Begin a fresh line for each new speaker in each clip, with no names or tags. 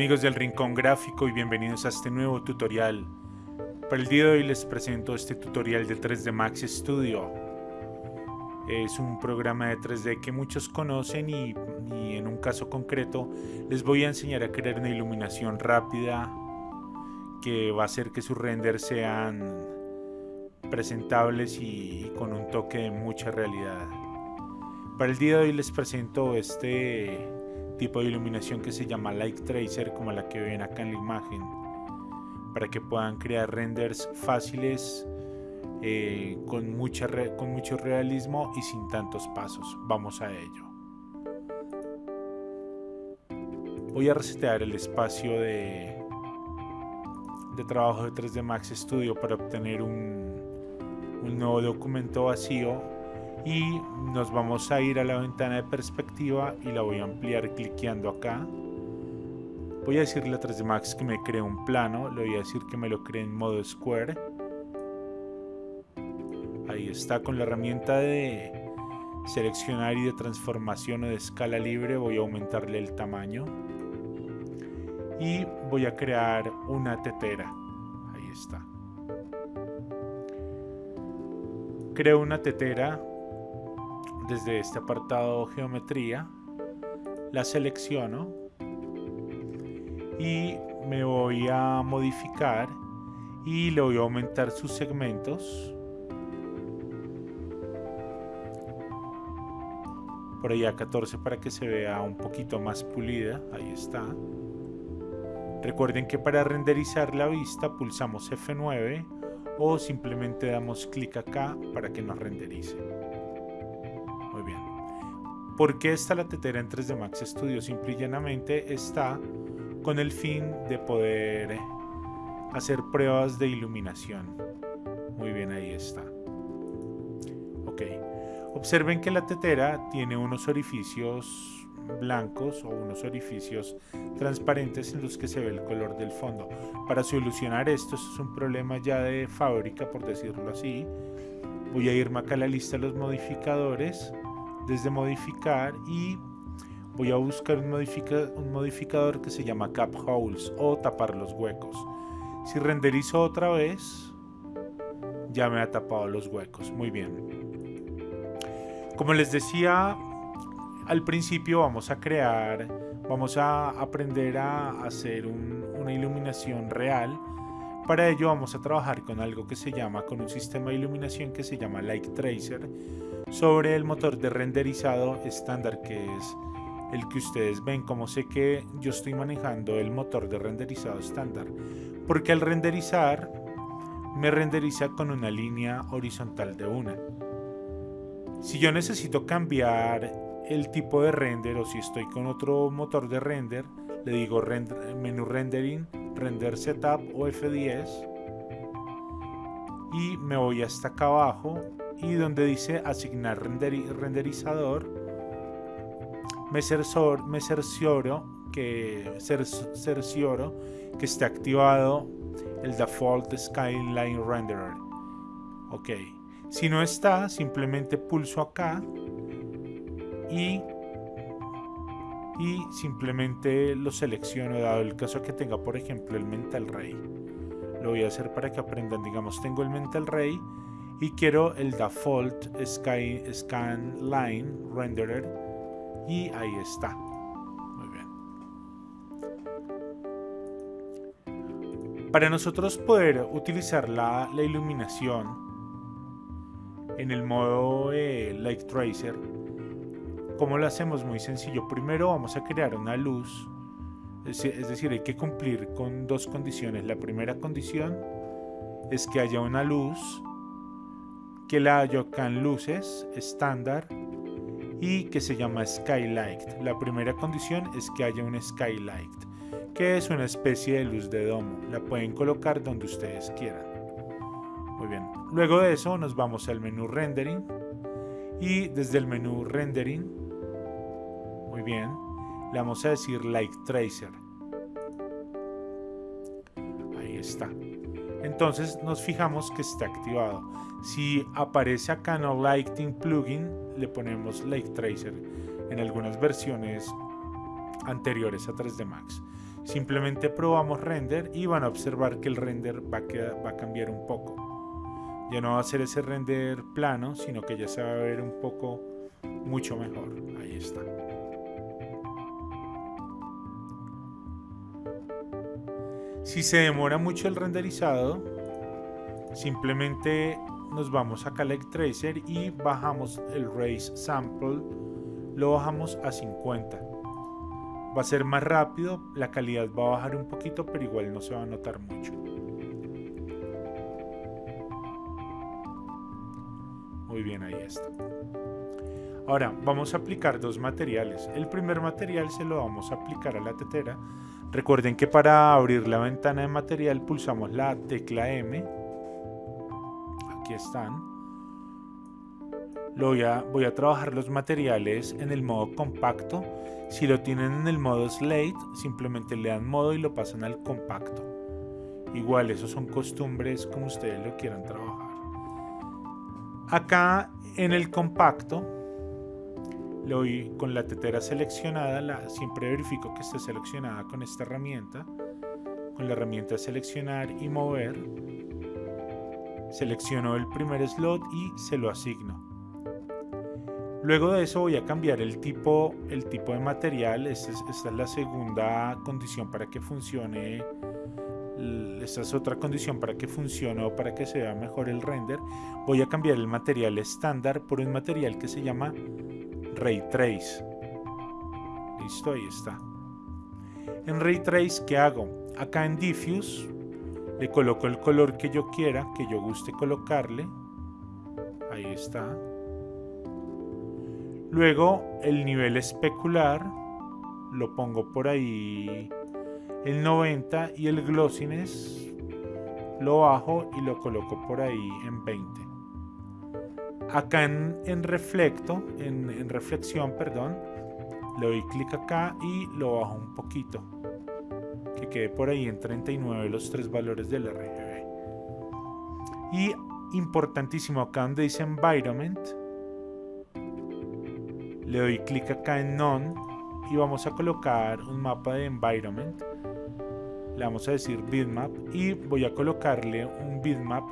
amigos del Rincón Gráfico y bienvenidos a este nuevo tutorial. Para el día de hoy les presento este tutorial de 3D Max Studio. Es un programa de 3D que muchos conocen y, y en un caso concreto les voy a enseñar a crear una iluminación rápida que va a hacer que sus renders sean presentables y con un toque de mucha realidad. Para el día de hoy les presento este tipo de iluminación que se llama Light Tracer como la que ven acá en la imagen para que puedan crear renders fáciles eh, con, mucha con mucho realismo y sin tantos pasos. Vamos a ello. Voy a resetear el espacio de, de trabajo de 3D Max Studio para obtener un, un nuevo documento vacío y nos vamos a ir a la ventana de perspectiva y la voy a ampliar cliqueando acá. Voy a decirle a 3D Max que me cree un plano le voy a decir que me lo cree en modo square. Ahí está con la herramienta de seleccionar y de transformación o de escala libre voy a aumentarle el tamaño. Y voy a crear una tetera. Ahí está. Creo una tetera desde este apartado geometría la selecciono y me voy a modificar y le voy a aumentar sus segmentos. Por ahí a 14 para que se vea un poquito más pulida ahí está. Recuerden que para renderizar la vista pulsamos F9 o simplemente damos clic acá para que nos renderice ¿Por qué está la tetera en 3D Max Studio? Simple y llanamente está con el fin de poder hacer pruebas de iluminación. Muy bien, ahí está. Ok. Observen que la tetera tiene unos orificios blancos o unos orificios transparentes en los que se ve el color del fondo. Para solucionar esto, esto es un problema ya de fábrica, por decirlo así. Voy a irme acá a la lista de los modificadores desde modificar y voy a buscar un, un modificador que se llama cap holes o tapar los huecos. Si renderizo otra vez, ya me ha tapado los huecos. Muy bien. Como les decía al principio, vamos a crear, vamos a aprender a hacer una iluminación real. Para ello vamos a trabajar con algo que se llama, con un sistema de iluminación que se llama Light Tracer sobre el motor de renderizado estándar que es el que ustedes ven. Como sé que yo estoy manejando el motor de renderizado estándar porque al renderizar me renderiza con una línea horizontal de una. Si yo necesito cambiar el tipo de render o si estoy con otro motor de render le digo menú rendering render setup o F10 y me voy hasta acá abajo y donde dice asignar renderizador me, cercioro que, cercioro que esté activado el default skyline renderer. Ok si no está simplemente pulso acá y y simplemente lo selecciono dado el caso que tenga por ejemplo el mental ray lo voy a hacer para que aprendan. Digamos tengo el mental ray y quiero el default sky, scan line renderer y ahí está. Muy bien. Para nosotros poder utilizar la, iluminación en el modo eh, Light Tracer ¿cómo lo hacemos? muy sencillo. Primero vamos a crear una luz es decir, hay que cumplir con dos condiciones. La primera condición es que haya una luz que la Yokan luces estándar y que se llama Skylight. La primera condición es que haya un Skylight, que es una especie de luz de domo. La pueden colocar donde ustedes quieran. Muy bien. Luego de eso nos vamos al menú Rendering y desde el menú Rendering, muy bien, le vamos a decir Light Tracer. Ahí está entonces nos fijamos que está activado. Si aparece acá no Lighting Plugin, le ponemos Light Tracer en algunas versiones anteriores a 3D Max. Simplemente probamos render y van a observar que el render va a, va a cambiar un poco. Ya no va a ser ese render plano, sino que ya se va a ver un poco mucho mejor. Ahí está. Si se demora mucho el renderizado, simplemente nos vamos a Collect Tracer y bajamos el Raise Sample, lo bajamos a 50. Va a ser más rápido, la calidad va a bajar un poquito, pero igual no se va a notar mucho. Muy bien, ahí está. Ahora vamos a aplicar dos materiales. El primer material se lo vamos a aplicar a la tetera. Recuerden que para abrir la ventana de material pulsamos la tecla M. Aquí están. Lo voy, a, voy a trabajar los materiales en el modo compacto. Si lo tienen en el modo slate, simplemente le dan modo y lo pasan al compacto. Igual, esos son costumbres como ustedes lo quieran trabajar. Acá en el compacto, le doy con la tetera seleccionada, la, siempre verifico que esté seleccionada con esta herramienta, con la herramienta seleccionar y mover, selecciono el primer slot y se lo asigno. Luego de eso voy a cambiar el tipo, el tipo de material, esta es, esta es la segunda condición para que funcione esta es otra condición para que funcione o para que se vea mejor el render, voy a cambiar el material estándar por un material que se llama Ray Trace. Listo, ahí está. En Ray Trace, ¿qué hago? Acá en Diffuse le coloco el color que yo quiera, que yo guste colocarle. Ahí está. Luego el nivel especular lo pongo por ahí el 90 y el glossiness lo bajo y lo coloco por ahí en 20 acá en, reflecto en, en, reflexión perdón le doy clic acá y lo bajo un poquito. Que quede por ahí en 39 los tres valores del RGB y importantísimo acá donde dice environment le doy clic acá en none y vamos a colocar un mapa de environment. Le vamos a decir bitmap y voy a colocarle un bitmap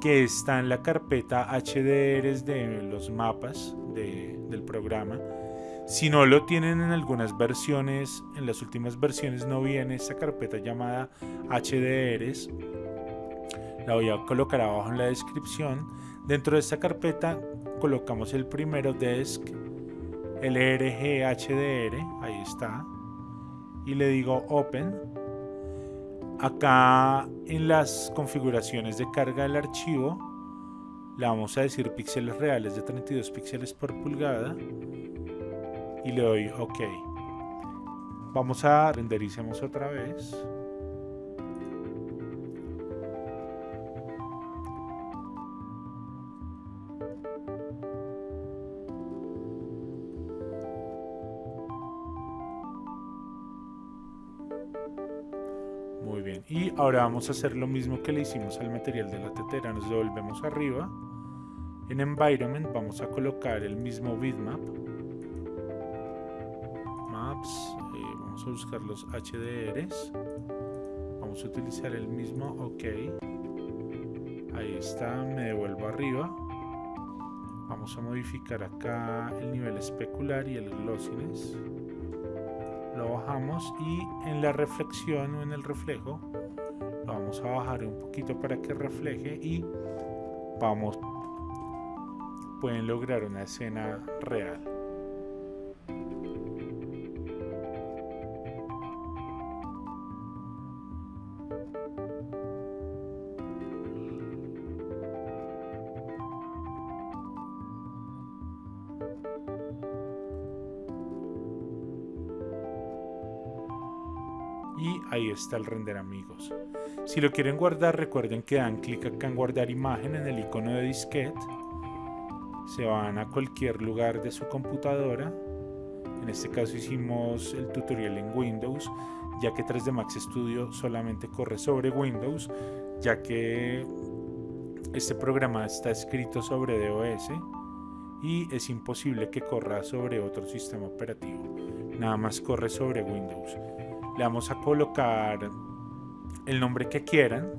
que está en la carpeta HDRs de los mapas del programa. Si no lo tienen en algunas versiones, en las últimas versiones no viene esta carpeta llamada HDRs. La voy a colocar abajo en la descripción. Dentro de esta carpeta colocamos el primero desk, el HDR, ahí está. Y le digo open Acá en las configuraciones de carga del archivo le vamos a decir píxeles reales de 32 píxeles por pulgada y le doy OK. Vamos a rendericemos otra vez. Y ahora vamos a hacer lo mismo que le hicimos al material de la tetera. Nos devolvemos arriba. En environment vamos a colocar el mismo bitmap. Maps eh, vamos a buscar los HDRs vamos a utilizar el mismo ok. Ahí está me devuelvo arriba. Vamos a modificar acá el nivel especular y el glossiness lo bajamos y en la reflexión o en el reflejo lo vamos a bajar un poquito para que refleje y vamos pueden lograr una escena real ahí está el render amigos. Si lo quieren guardar recuerden que dan clic acá en guardar imagen en el icono de disquete, se van a cualquier lugar de su computadora, en este caso hicimos el tutorial en Windows, ya que 3D Max Studio solamente corre sobre Windows, ya que este programa está escrito sobre DOS y es imposible que corra sobre otro sistema operativo, nada más corre sobre Windows. Le vamos a colocar el nombre que quieran.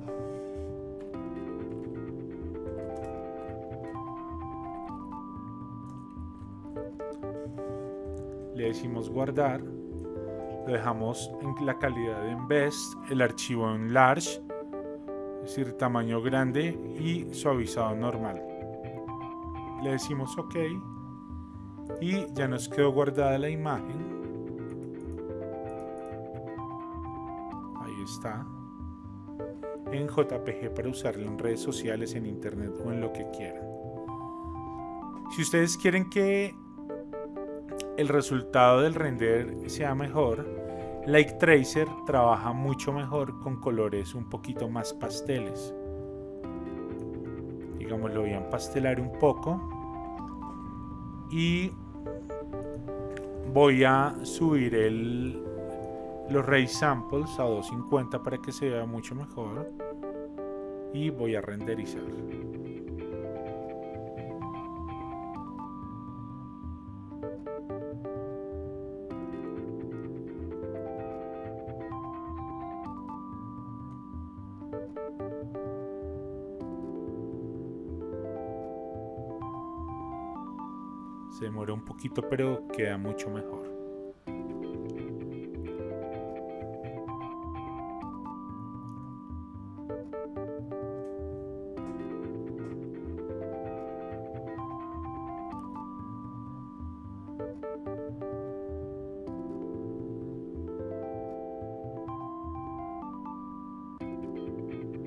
Le decimos guardar. Lo dejamos en la calidad en best, el archivo en large, es decir, tamaño grande y suavizado normal. Le decimos OK y ya nos quedó guardada la imagen. Está. En JPG para usarlo en redes sociales, en internet o en lo que quieran. Si ustedes quieren que el resultado del render sea mejor, Light Tracer trabaja mucho mejor con colores un poquito más pasteles. Digamos, lo voy a empastelar un poco. Y voy a subir el, los ray samples a 250 para que se vea mucho mejor. Y voy a renderizar. Se demora un poquito, pero queda mucho mejor.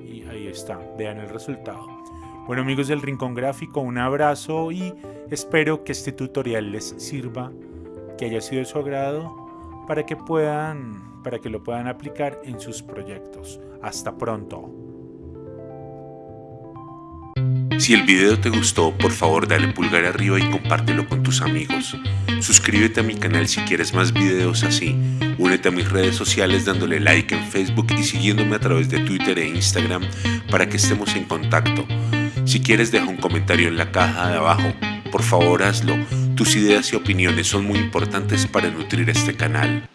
Y ahí está, vean el resultado. Bueno amigos del Rincón Gráfico, un abrazo y espero que este tutorial les sirva, que haya sido de su agrado, para que puedan, para que lo puedan aplicar en sus proyectos. Hasta pronto.
Si el video te gustó, por favor dale pulgar arriba y compártelo con tus amigos. Suscríbete a mi canal si quieres más videos así. Únete a mis redes sociales dándole like en Facebook y siguiéndome a través de Twitter e Instagram para que estemos en contacto. Si quieres deja un comentario en la caja de abajo, por favor hazlo. Tus ideas y opiniones son muy importantes para nutrir este canal.